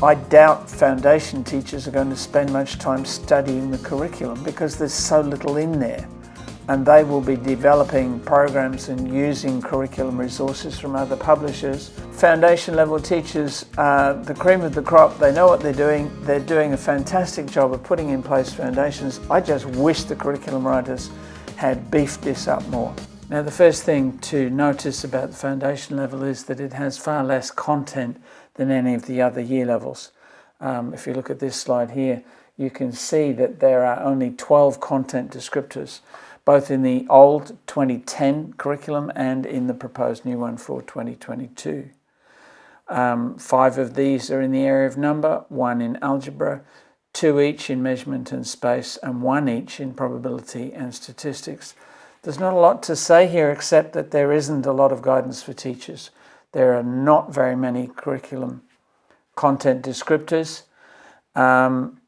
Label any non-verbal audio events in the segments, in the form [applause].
I doubt foundation teachers are going to spend much time studying the curriculum because there's so little in there and they will be developing programs and using curriculum resources from other publishers. Foundation level teachers are the cream of the crop, they know what they're doing, they're doing a fantastic job of putting in place foundations. I just wish the curriculum writers had beefed this up more. Now the first thing to notice about the foundation level is that it has far less content than any of the other year levels. Um, if you look at this slide here, you can see that there are only 12 content descriptors both in the old 2010 curriculum and in the proposed new one for 2022. Um, five of these are in the area of number, one in algebra, two each in measurement and space, and one each in probability and statistics. There's not a lot to say here except that there isn't a lot of guidance for teachers. There are not very many curriculum content descriptors. Um,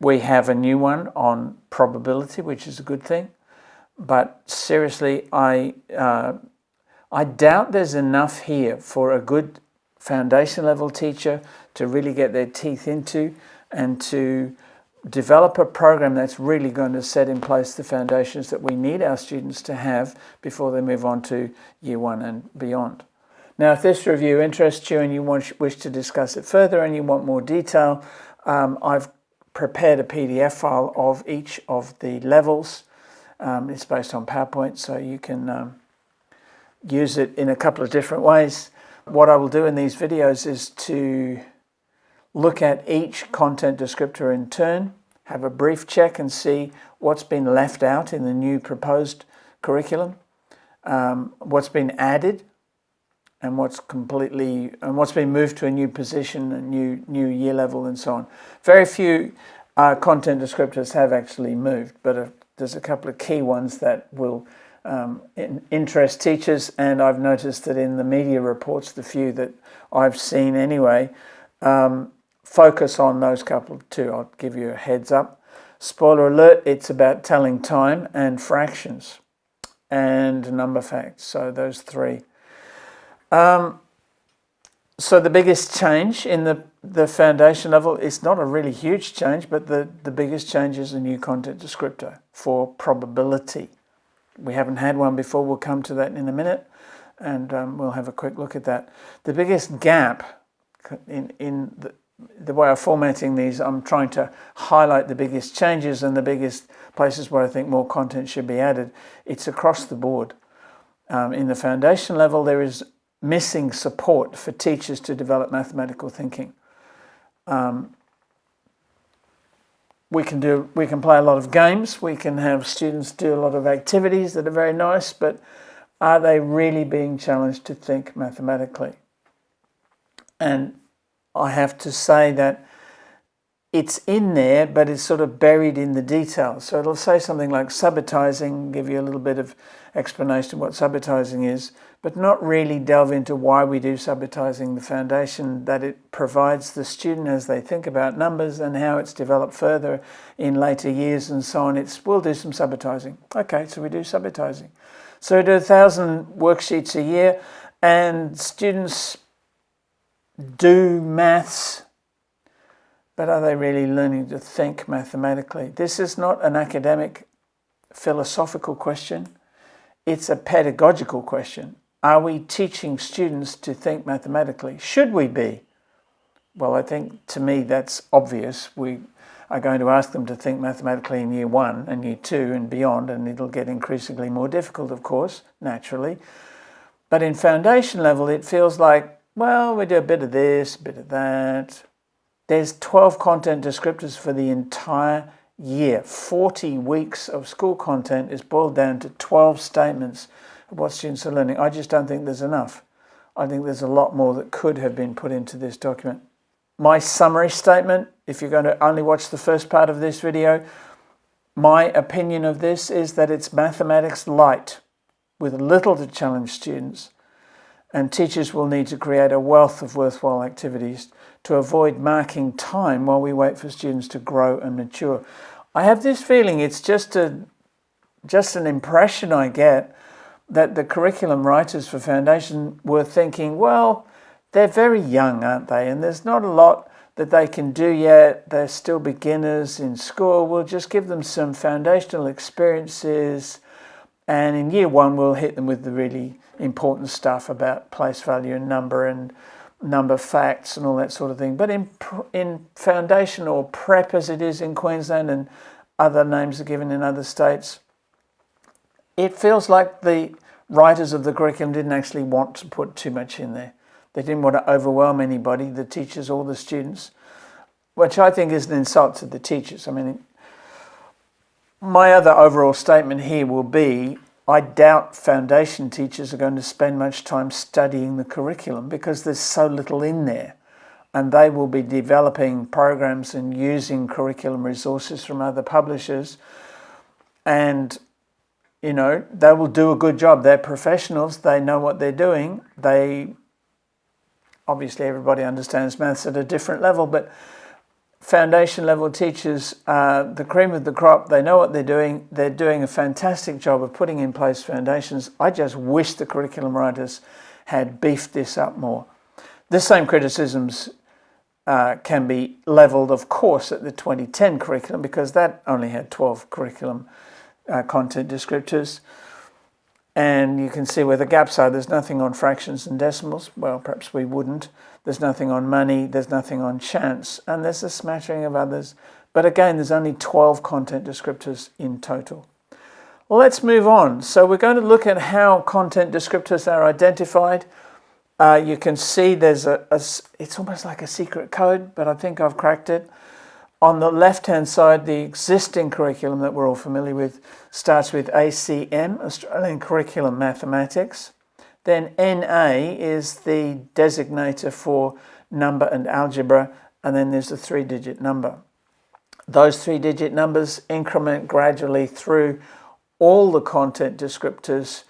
we have a new one on probability, which is a good thing but seriously, I, uh, I doubt there's enough here for a good foundation level teacher to really get their teeth into and to develop a program that's really going to set in place the foundations that we need our students to have before they move on to year one and beyond. Now, if this review interests you and you want, wish to discuss it further and you want more detail, um, I've prepared a PDF file of each of the levels um, it's based on PowerPoint, so you can um, use it in a couple of different ways. What I will do in these videos is to look at each content descriptor in turn, have a brief check and see what's been left out in the new proposed curriculum, um, what's been added, and what's completely and what's been moved to a new position, a new new year level, and so on. Very few uh, content descriptors have actually moved, but a there's a couple of key ones that will um, in, interest teachers, and I've noticed that in the media reports, the few that I've seen anyway, um, focus on those couple too. I'll give you a heads up. Spoiler alert, it's about telling time and fractions and number facts. So those three. Um, so the biggest change in the, the foundation level is not a really huge change, but the, the biggest change is a new content descriptor for probability. We haven't had one before, we'll come to that in a minute, and um, we'll have a quick look at that. The biggest gap in, in the, the way of formatting these, I'm trying to highlight the biggest changes and the biggest places where I think more content should be added. It's across the board. Um, in the foundation level, there is missing support for teachers to develop mathematical thinking. Um, we can do we can play a lot of games. We can have students do a lot of activities that are very nice but are they really being challenged to think mathematically? And i have to say that it's in there but it's sort of buried in the details. So it'll say something like subitizing give you a little bit of explanation of what subitizing is but not really delve into why we do subitizing, the foundation that it provides the student as they think about numbers and how it's developed further in later years and so on. It's we'll do some subitizing. Okay, so we do subitizing. So we do a thousand worksheets a year and students do maths, but are they really learning to think mathematically? This is not an academic philosophical question. It's a pedagogical question. Are we teaching students to think mathematically? Should we be? Well, I think to me that's obvious. We are going to ask them to think mathematically in year one and year two and beyond, and it'll get increasingly more difficult, of course, naturally. But in foundation level, it feels like, well, we do a bit of this, a bit of that. There's 12 content descriptors for the entire year. 40 weeks of school content is boiled down to 12 statements what students are learning. I just don't think there's enough. I think there's a lot more that could have been put into this document. My summary statement, if you're going to only watch the first part of this video, my opinion of this is that it's mathematics light with little to challenge students and teachers will need to create a wealth of worthwhile activities to avoid marking time while we wait for students to grow and mature. I have this feeling it's just a just an impression I get that the curriculum writers for Foundation were thinking, well, they're very young, aren't they? And there's not a lot that they can do yet. They're still beginners in school. We'll just give them some foundational experiences. And in year one, we'll hit them with the really important stuff about place value and number and number facts and all that sort of thing. But in, in foundation or prep, as it is in Queensland and other names are given in other states, it feels like the writers of the curriculum didn't actually want to put too much in there. They didn't want to overwhelm anybody, the teachers or the students, which I think is an insult to the teachers. I mean, my other overall statement here will be I doubt foundation teachers are going to spend much time studying the curriculum because there's so little in there. And they will be developing programs and using curriculum resources from other publishers. And, you know, they will do a good job. They're professionals, they know what they're doing. They obviously, everybody understands maths at a different level, but foundation level teachers are the cream of the crop. They know what they're doing. They're doing a fantastic job of putting in place foundations. I just wish the curriculum writers had beefed this up more. The same criticisms uh, can be levelled, of course, at the 2010 curriculum because that only had 12 curriculum uh, content descriptors. And you can see where the gaps are. There's nothing on fractions and decimals. Well, perhaps we wouldn't. There's nothing on money, there's nothing on chance, and there's a smattering of others. But again, there's only 12 content descriptors in total. Well, let's move on. So we're going to look at how content descriptors are identified. Uh, you can see there's a, a, it's almost like a secret code, but I think I've cracked it. On the left-hand side, the existing curriculum that we're all familiar with starts with ACM, Australian Curriculum Mathematics. Then NA is the designator for number and algebra, and then there's a three-digit number. Those three-digit numbers increment gradually through all the content descriptors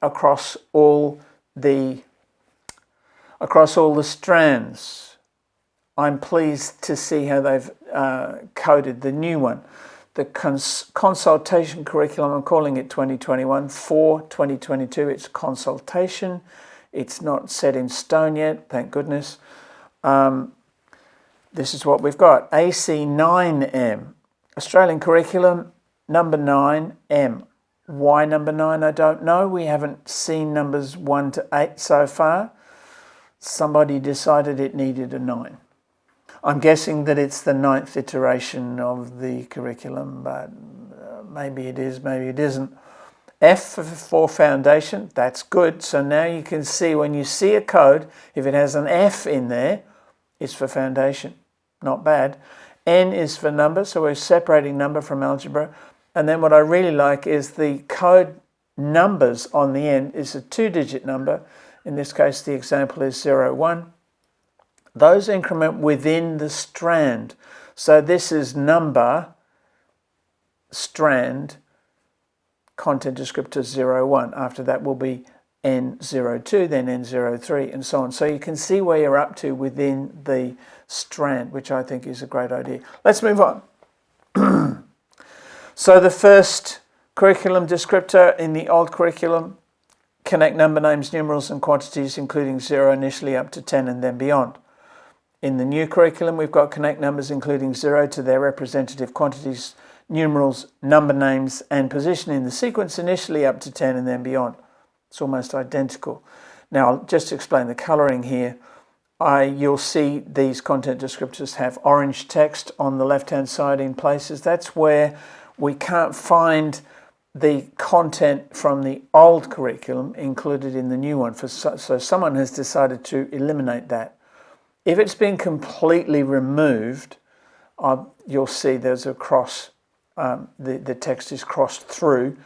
across all the across all the strands. I'm pleased to see how they've uh, coded the new one the cons consultation curriculum, I'm calling it 2021 for 2022. It's consultation. It's not set in stone yet, thank goodness. Um, this is what we've got. AC9M, Australian curriculum, number 9M. Why number 9, I don't know. We haven't seen numbers 1 to 8 so far. Somebody decided it needed a 9. I'm guessing that it's the ninth iteration of the curriculum, but uh, maybe it is, maybe it isn't. F for foundation, that's good. So now you can see when you see a code, if it has an F in there, it's for foundation. Not bad. N is for number, so we're separating number from algebra. And then what I really like is the code numbers on the end is a two-digit number. In this case, the example is 01 those increment within the strand. So this is number, strand, content descriptor 01. After that will be N02, then N03, and so on. So you can see where you're up to within the strand, which I think is a great idea. Let's move on. [clears throat] so the first curriculum descriptor in the old curriculum, connect number names, numerals, and quantities, including zero initially up to 10 and then beyond. In the new curriculum, we've got connect numbers including zero to their representative quantities, numerals, number names, and position in the sequence initially up to 10 and then beyond. It's almost identical. Now, just to explain the colouring here, I, you'll see these content descriptors have orange text on the left-hand side in places. That's where we can't find the content from the old curriculum included in the new one. For, so someone has decided to eliminate that. If it's been completely removed, uh, you'll see there's a cross, um, the, the text is crossed through.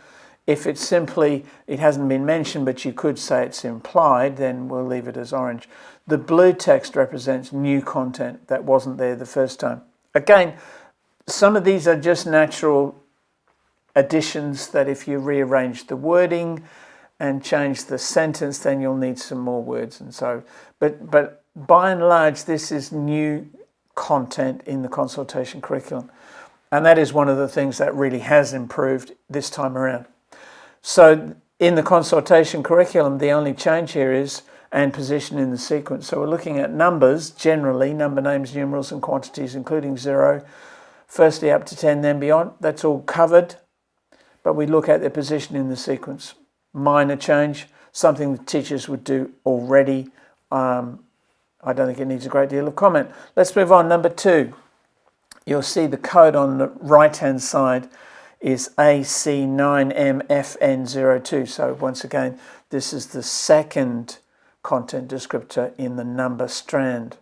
If it's simply, it hasn't been mentioned, but you could say it's implied, then we'll leave it as orange. The blue text represents new content that wasn't there the first time. Again, some of these are just natural additions that if you rearrange the wording and change the sentence, then you'll need some more words and so, but, but by and large, this is new content in the consultation curriculum. And that is one of the things that really has improved this time around. So in the consultation curriculum, the only change here is and position in the sequence. So we're looking at numbers generally, number names, numerals and quantities including zero, firstly up to 10 then beyond. That's all covered, but we look at their position in the sequence. Minor change, something the teachers would do already. Um, I don't think it needs a great deal of comment. Let's move on. Number two, you'll see the code on the right-hand side is AC9MFN02. So once again, this is the second content descriptor in the number strand.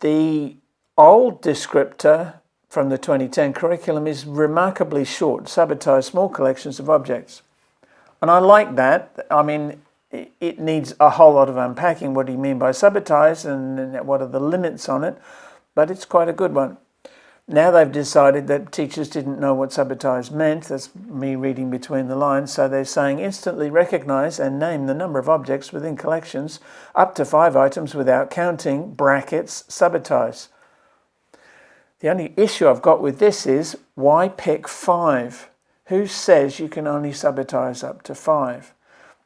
The old descriptor from the 2010 curriculum is remarkably short, subitize small collections of objects. And I like that. I mean, it needs a whole lot of unpacking. What do you mean by subitize and what are the limits on it? But it's quite a good one. Now they've decided that teachers didn't know what subitize meant. That's me reading between the lines. So they're saying instantly recognize and name the number of objects within collections up to five items without counting, brackets, subitize. The only issue I've got with this is why pick five? Who says you can only subitize up to five?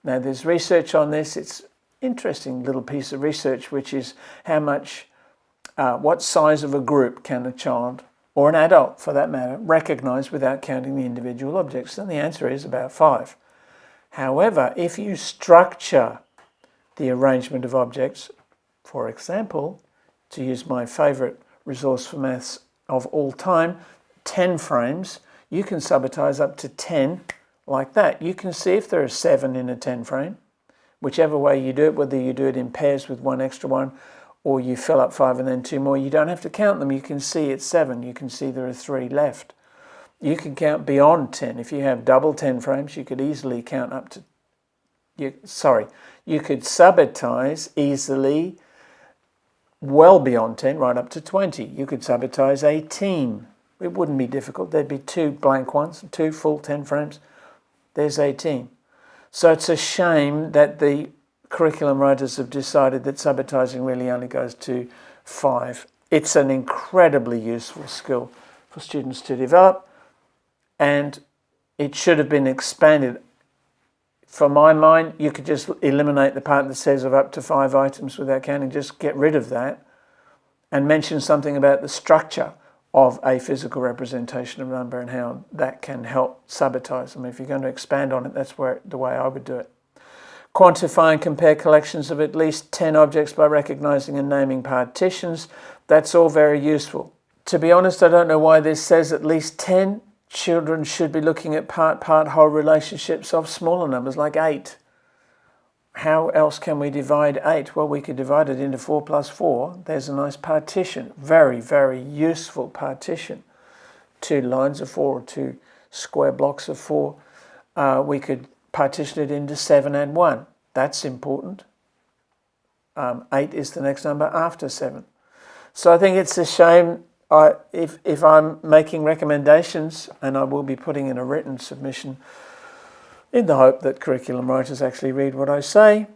Now there's research on this. It's interesting little piece of research, which is how much, uh, what size of a group can a child or an adult for that matter recognize without counting the individual objects? And the answer is about five. However, if you structure the arrangement of objects, for example, to use my favorite resource for maths of all time, 10 frames, you can subitize up to 10 like that. You can see if there are seven in a 10 frame, whichever way you do it, whether you do it in pairs with one extra one or you fill up five and then two more, you don't have to count them. You can see it's seven. You can see there are three left. You can count beyond 10. If you have double 10 frames, you could easily count up to, you, sorry, you could subitize easily well beyond 10, right up to 20. You could subitize 18. It wouldn't be difficult. There'd be two blank ones, two full 10 frames. There's 18. So it's a shame that the curriculum writers have decided that subitizing really only goes to five. It's an incredibly useful skill for students to develop and it should have been expanded. From my mind, you could just eliminate the part that says of up to five items without counting, just get rid of that and mention something about the structure of a physical representation of number and how that can help subitize them. If you're going to expand on it, that's where the way I would do it. Quantify and compare collections of at least 10 objects by recognizing and naming partitions. That's all very useful. To be honest, I don't know why this says at least 10. Children should be looking at part-part whole relationships of smaller numbers like 8. How else can we divide 8? Well, we could divide it into 4 plus 4. There's a nice partition. Very, very useful partition. Two lines of 4 or two square blocks of 4. Uh, we could partition it into 7 and 1. That's important. Um, 8 is the next number after 7. So I think it's a shame I, if, if I'm making recommendations, and I will be putting in a written submission in the hope that curriculum writers actually read what I say,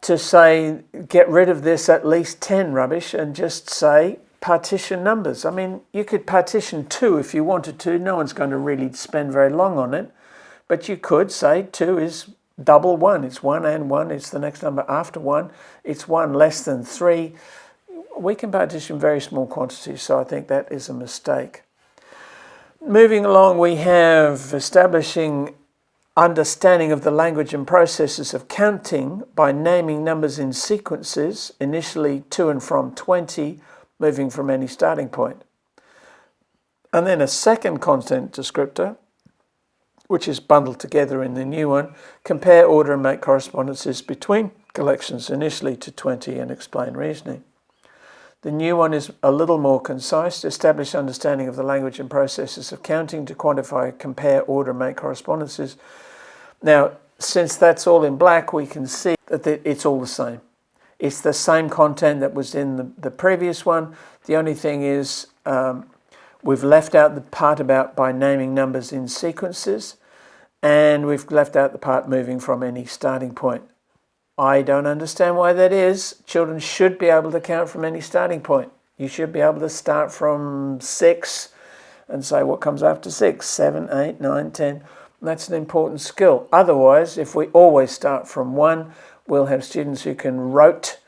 to say get rid of this at least 10 rubbish and just say partition numbers. I mean, you could partition 2 if you wanted to. No one's going to really spend very long on it. But you could say 2 is double 1. It's 1 and 1. It's the next number after 1. It's 1 less than 3. We can partition very small quantities, so I think that is a mistake. Moving along, we have establishing understanding of the language and processes of counting by naming numbers in sequences, initially to and from 20, moving from any starting point. And then a second content descriptor, which is bundled together in the new one, compare, order and make correspondences between collections initially to 20 and explain reasoning. The new one is a little more concise, establish understanding of the language and processes of counting to quantify, compare, order, and make correspondences. Now, since that's all in black, we can see that it's all the same. It's the same content that was in the, the previous one. The only thing is um, We've left out the part about by naming numbers in sequences, and we've left out the part moving from any starting point. I don't understand why that is. Children should be able to count from any starting point. You should be able to start from six and say what comes after six, seven, eight, nine, ten. That's an important skill. Otherwise, if we always start from one, we'll have students who can rote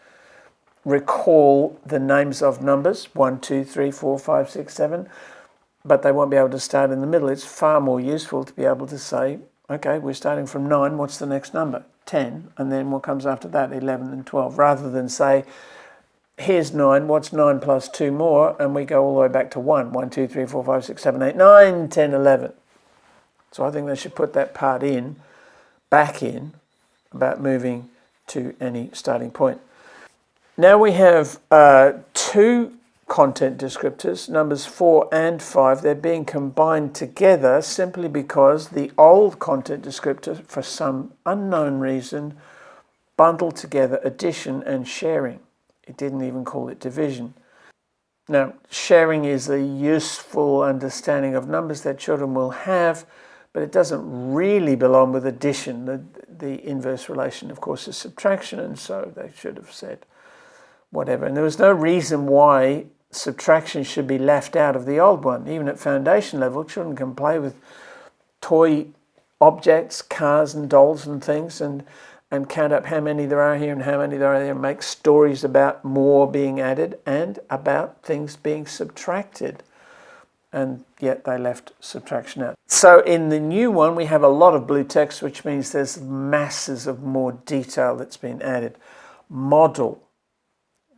recall the names of numbers one, two, three, four, five, six, seven, but they won't be able to start in the middle. It's far more useful to be able to say, okay, we're starting from 9, what's the next number? 10, and then what comes after that, 11 and 12, rather than say, here's 9, what's 9 plus 2 more, and we go all the way back to 1, 1, 2, 3, 4, 5, 6, 7, 8, 9, 10, 11. So I think they should put that part in, back in, about moving to any starting point. Now we have uh, two content descriptors, numbers 4 and 5. They're being combined together simply because the old content descriptor, for some unknown reason, bundled together addition and sharing. It didn't even call it division. Now, sharing is a useful understanding of numbers that children will have, but it doesn't really belong with addition. The, the inverse relation, of course, is subtraction, and so they should have said whatever. And there was no reason why subtraction should be left out of the old one. Even at foundation level, children can play with toy objects, cars and dolls and things and and count up how many there are here and how many there are there and make stories about more being added and about things being subtracted. And yet they left subtraction out. So in the new one, we have a lot of blue text, which means there's masses of more detail that's been added. Model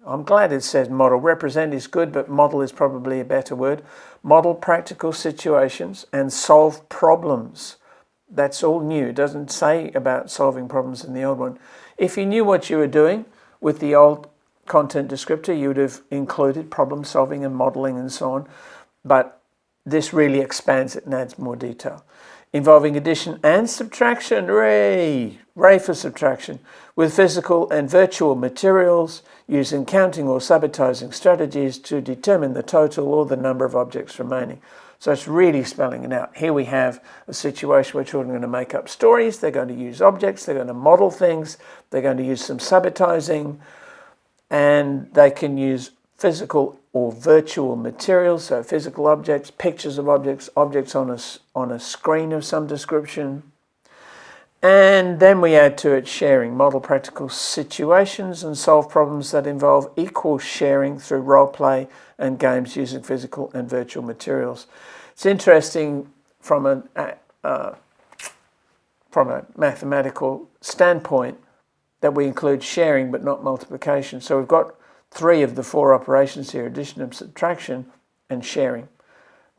I'm glad it says model. Represent is good, but model is probably a better word. Model practical situations and solve problems. That's all new. It doesn't say about solving problems in the old one. If you knew what you were doing with the old content descriptor, you would have included problem solving and modeling and so on. But this really expands it and adds more detail involving addition and subtraction, ray, ray for subtraction, with physical and virtual materials using counting or subitizing strategies to determine the total or the number of objects remaining. So it's really spelling it out. Here we have a situation where children are going to make up stories, they're going to use objects, they're going to model things, they're going to use some subitizing, and they can use physical or virtual materials, so physical objects, pictures of objects, objects on a, on a screen of some description. And then we add to it sharing, model practical situations and solve problems that involve equal sharing through role play and games using physical and virtual materials. It's interesting from a, uh, from a mathematical standpoint that we include sharing but not multiplication. So we've got three of the four operations here, addition and subtraction and sharing.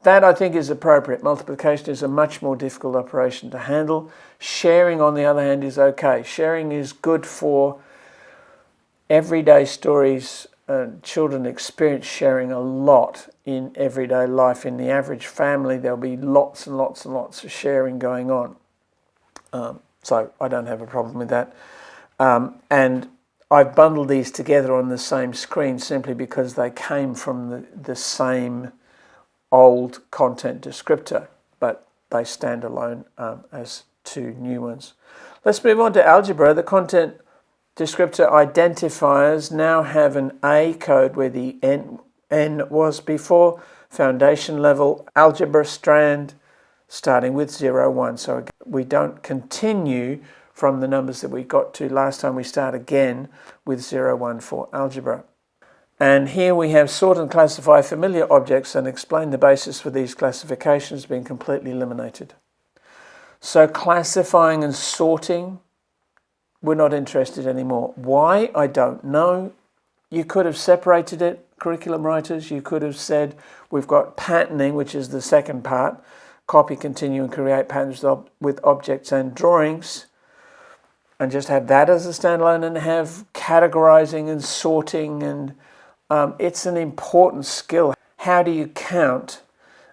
That I think is appropriate. Multiplication is a much more difficult operation to handle. Sharing, on the other hand, is okay. Sharing is good for everyday stories. Uh, children experience sharing a lot in everyday life. In the average family, there'll be lots and lots and lots of sharing going on. Um, so I don't have a problem with that. Um, and I've bundled these together on the same screen simply because they came from the, the same old content descriptor, but they stand alone um, as two new ones. Let's move on to algebra. The content descriptor identifiers now have an A code where the N, N was before, foundation level, algebra strand, starting with 0, 1. So we don't continue from the numbers that we got to last time we start again with 0, 1 for algebra. And here we have sort and classify familiar objects and explain the basis for these classifications being completely eliminated. So classifying and sorting, we're not interested anymore. Why? I don't know. You could have separated it, curriculum writers. You could have said we've got patterning, which is the second part, copy, continue and create patterns with objects and drawings and just have that as a standalone and have categorizing and sorting and um, it's an important skill. How do you count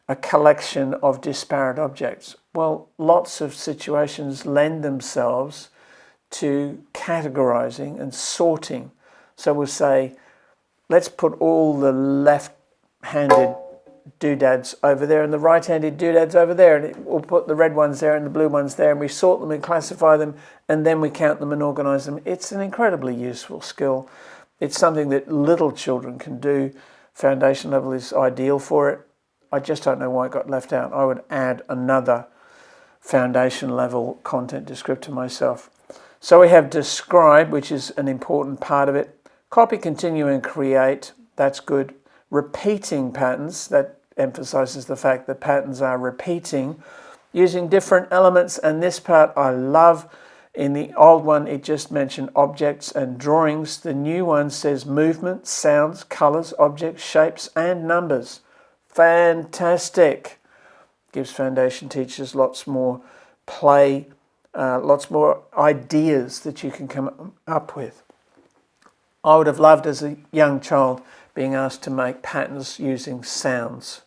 a collection of disparate objects? Well, lots of situations lend themselves to categorizing and sorting. So we'll say, let's put all the left-handed doodads over there and the right-handed doodads over there and it, we'll put the red ones there and the blue ones there and we sort them and classify them and then we count them and organize them. It's an incredibly useful skill. It's something that little children can do. Foundation level is ideal for it. I just don't know why it got left out. I would add another foundation level content descriptor myself. So we have describe, which is an important part of it. Copy, continue, and create. That's good. Repeating patterns. That emphasizes the fact that patterns are repeating using different elements. And this part I love. In the old one, it just mentioned objects and drawings. The new one says movement, sounds, colors, objects, shapes, and numbers. Fantastic. Gives foundation teachers lots more play uh, lots more ideas that you can come up with. I would have loved as a young child being asked to make patterns using sounds.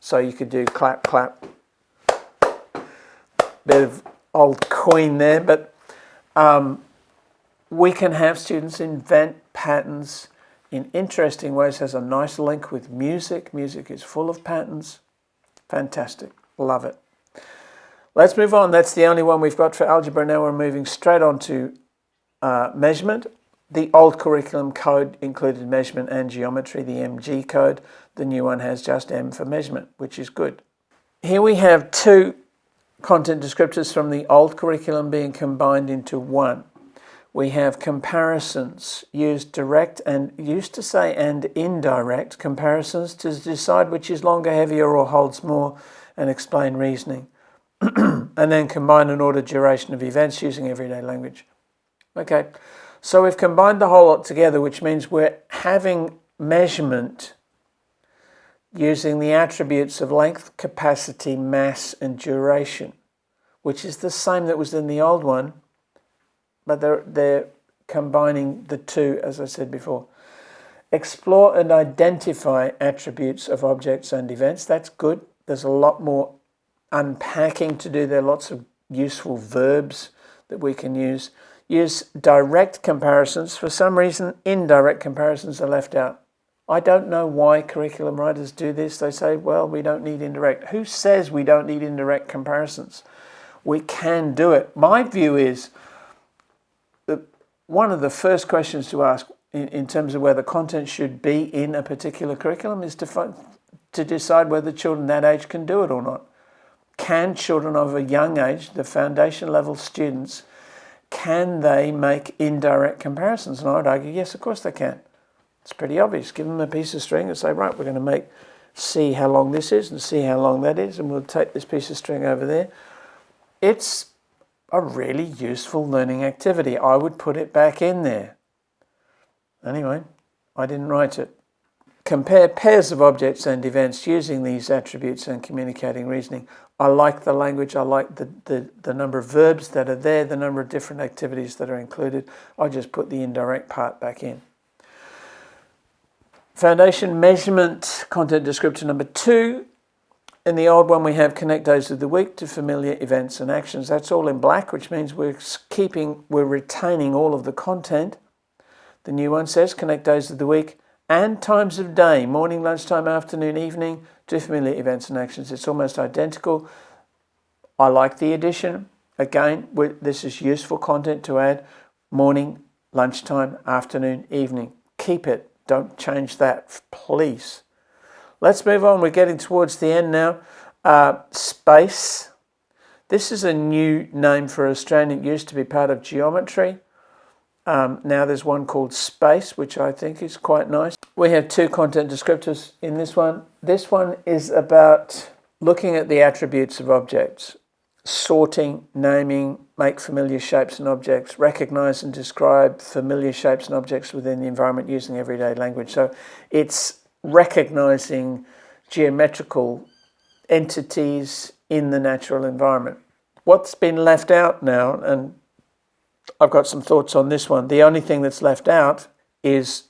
So you could do clap, clap, bit of old coin there, but um, we can have students invent patterns in interesting ways. Has a nice link with music. Music is full of patterns. Fantastic. Love it. Let's move on. That's the only one we've got for algebra. Now we're moving straight on to uh, measurement. The old curriculum code included measurement and geometry, the MG code. The new one has just M for measurement, which is good. Here we have two content descriptors from the old curriculum being combined into one. We have comparisons, used direct and used to say and indirect comparisons to decide which is longer, heavier or holds more and explain reasoning. [clears throat] and then combine and order duration of events using everyday language. Okay, so we've combined the whole lot together, which means we're having measurement using the attributes of length, capacity, mass, and duration, which is the same that was in the old one, but they're, they're combining the two, as I said before. Explore and identify attributes of objects and events. That's good. There's a lot more unpacking to do. There are lots of useful verbs that we can use. Use direct comparisons. For some reason, indirect comparisons are left out. I don't know why curriculum writers do this. They say, well, we don't need indirect. Who says we don't need indirect comparisons? We can do it. My view is that one of the first questions to ask in, in terms of where the content should be in a particular curriculum is to, to decide whether children that age can do it or not can children of a young age, the foundation level students, can they make indirect comparisons? And I would argue, yes, of course they can. It's pretty obvious. Give them a piece of string and say, right, we're going to make, see how long this is and see how long that is, and we'll take this piece of string over there. It's a really useful learning activity. I would put it back in there. Anyway, I didn't write it. Compare pairs of objects and events using these attributes and communicating reasoning. I like the language, I like the, the, the number of verbs that are there, the number of different activities that are included. I just put the indirect part back in. Foundation measurement, content descriptor number two. In the old one, we have connect days of the week to familiar events and actions. That's all in black, which means we're keeping, we're retaining all of the content. The new one says connect days of the week and times of day, morning, lunchtime, afternoon, evening, to familiar events and actions. It's almost identical. I like the addition. Again, this is useful content to add. Morning, lunchtime, afternoon, evening. Keep it. Don't change that, please. Let's move on. We're getting towards the end now. Uh, space. This is a new name for Australian. It used to be part of geometry. Um, now there's one called Space, which I think is quite nice. We have two content descriptors in this one. This one is about looking at the attributes of objects, sorting, naming, make familiar shapes and objects, recognize and describe familiar shapes and objects within the environment using everyday language. So it's recognizing geometrical entities in the natural environment. What's been left out now, and I've got some thoughts on this one. The only thing that's left out is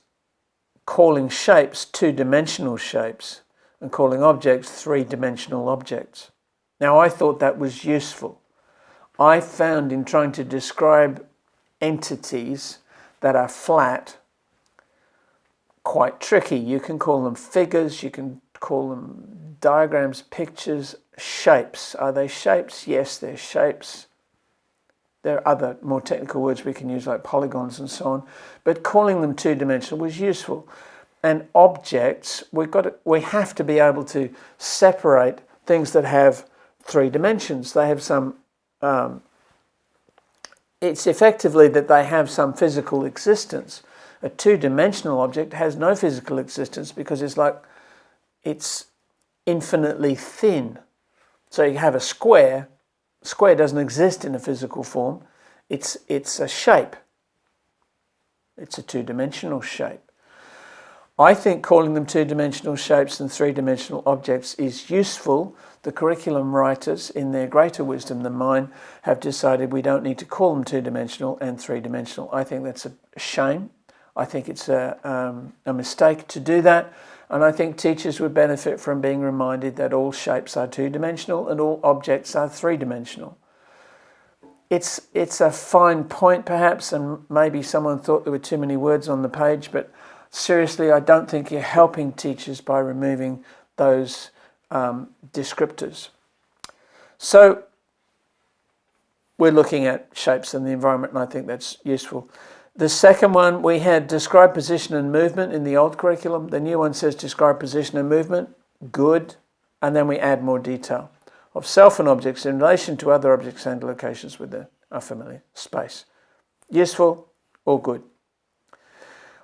calling shapes two-dimensional shapes and calling objects three-dimensional objects. Now I thought that was useful. I found in trying to describe entities that are flat quite tricky. You can call them figures, you can call them diagrams, pictures, shapes. Are they shapes? Yes, they're shapes. There are other more technical words we can use like polygons and so on, but calling them two-dimensional was useful. And objects, we've got to, we have to be able to separate things that have three dimensions. They have some, um, it's effectively that they have some physical existence. A two-dimensional object has no physical existence because it's like, it's infinitely thin. So you have a square, square doesn't exist in a physical form, it's, it's a shape. It's a two-dimensional shape. I think calling them two-dimensional shapes and three-dimensional objects is useful. The curriculum writers, in their greater wisdom than mine, have decided we don't need to call them two-dimensional and three-dimensional. I think that's a shame. I think it's a, um, a mistake to do that. And I think teachers would benefit from being reminded that all shapes are two-dimensional and all objects are three-dimensional. It's, it's a fine point perhaps, and maybe someone thought there were too many words on the page, but seriously, I don't think you're helping teachers by removing those um, descriptors. So we're looking at shapes in the environment and I think that's useful. The second one, we had describe position and movement in the old curriculum. The new one says describe position and movement, good, and then we add more detail of self and objects in relation to other objects and locations within a familiar space. Useful or good.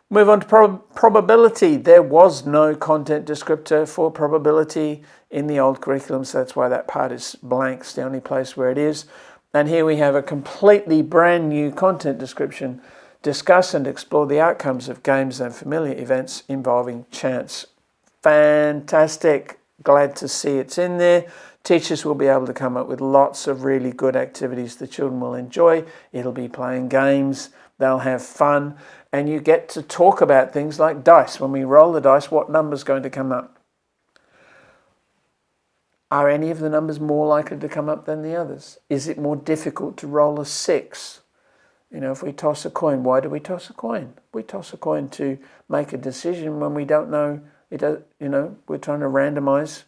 Move on to prob probability. There was no content descriptor for probability in the old curriculum, so that's why that part is blank. It's the only place where it is. And here we have a completely brand new content description. Discuss and explore the outcomes of games and familiar events involving chance. Fantastic. Glad to see it's in there. Teachers will be able to come up with lots of really good activities the children will enjoy. It'll be playing games. They'll have fun and you get to talk about things like dice. When we roll the dice, what number's going to come up? Are any of the numbers more likely to come up than the others? Is it more difficult to roll a six? You know, if we toss a coin, why do we toss a coin? We toss a coin to make a decision when we don't know, it, you know, we're trying to randomize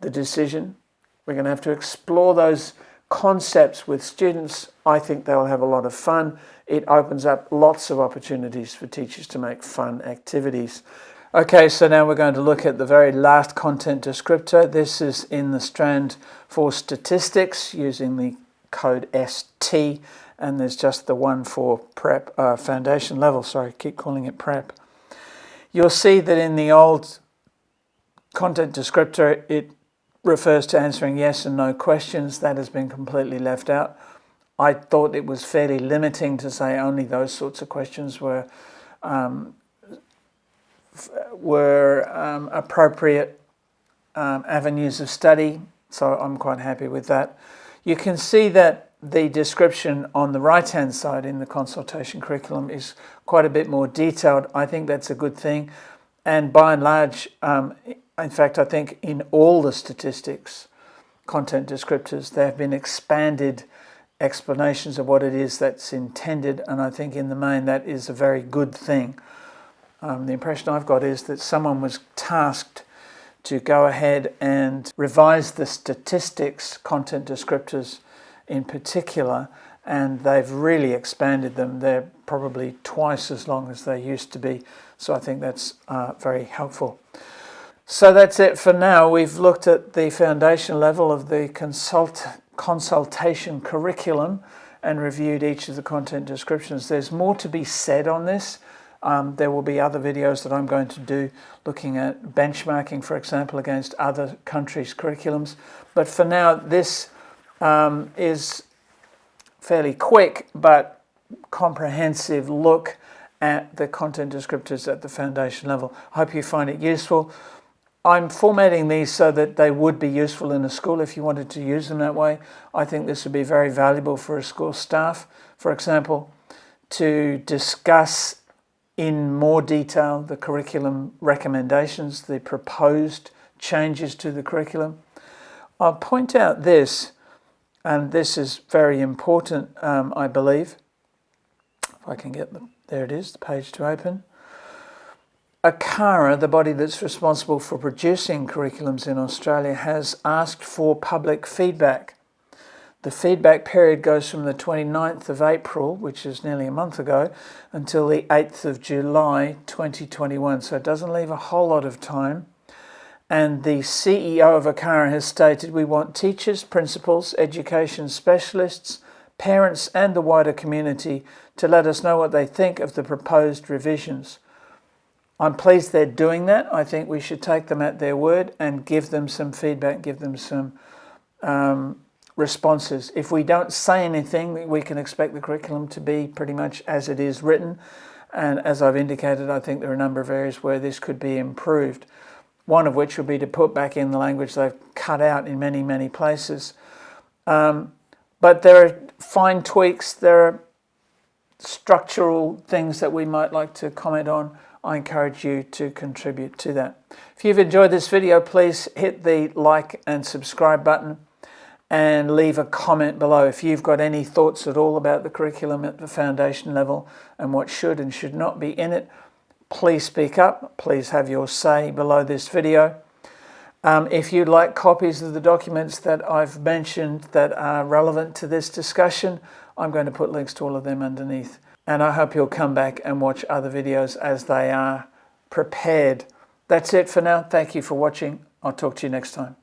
the decision. We're going to have to explore those concepts with students. I think they'll have a lot of fun it opens up lots of opportunities for teachers to make fun activities. Okay, so now we're going to look at the very last content descriptor. This is in the strand for statistics using the code ST, and there's just the one for prep uh, foundation level. Sorry, keep calling it prep. You'll see that in the old content descriptor, it refers to answering yes and no questions. That has been completely left out. I thought it was fairly limiting to say only those sorts of questions were um, were um, appropriate um, avenues of study. So I'm quite happy with that. You can see that the description on the right hand side in the consultation curriculum is quite a bit more detailed. I think that's a good thing. And by and large, um, in fact, I think in all the statistics content descriptors, there have been expanded explanations of what it is that's intended, and I think in the main that is a very good thing. Um, the impression I've got is that someone was tasked to go ahead and revise the statistics content descriptors in particular, and they've really expanded them. They're probably twice as long as they used to be, so I think that's uh, very helpful. So that's it for now. We've looked at the foundation level of the consult consultation curriculum and reviewed each of the content descriptions. There's more to be said on this. Um, there will be other videos that I'm going to do looking at benchmarking, for example, against other countries' curriculums. But for now, this um, is fairly quick but comprehensive look at the content descriptors at the foundation level. I hope you find it useful. I'm formatting these so that they would be useful in a school if you wanted to use them that way. I think this would be very valuable for a school staff, for example, to discuss in more detail the curriculum recommendations, the proposed changes to the curriculum. I'll point out this, and this is very important, um, I believe. If I can get the, there it is, the page to open. ACARA, the body that's responsible for producing curriculums in Australia, has asked for public feedback. The feedback period goes from the 29th of April, which is nearly a month ago, until the 8th of July 2021, so it doesn't leave a whole lot of time. And the CEO of ACARA has stated we want teachers, principals, education specialists, parents and the wider community to let us know what they think of the proposed revisions. I'm pleased they're doing that. I think we should take them at their word and give them some feedback, give them some um, responses. If we don't say anything, we can expect the curriculum to be pretty much as it is written. And as I've indicated, I think there are a number of areas where this could be improved. One of which would be to put back in the language they've cut out in many, many places. Um, but there are fine tweaks, there are structural things that we might like to comment on. I encourage you to contribute to that. If you've enjoyed this video, please hit the like and subscribe button and leave a comment below if you've got any thoughts at all about the curriculum at the foundation level and what should and should not be in it. Please speak up. Please have your say below this video. Um, if you'd like copies of the documents that I've mentioned that are relevant to this discussion, I'm going to put links to all of them underneath. And I hope you'll come back and watch other videos as they are prepared. That's it for now. Thank you for watching. I'll talk to you next time.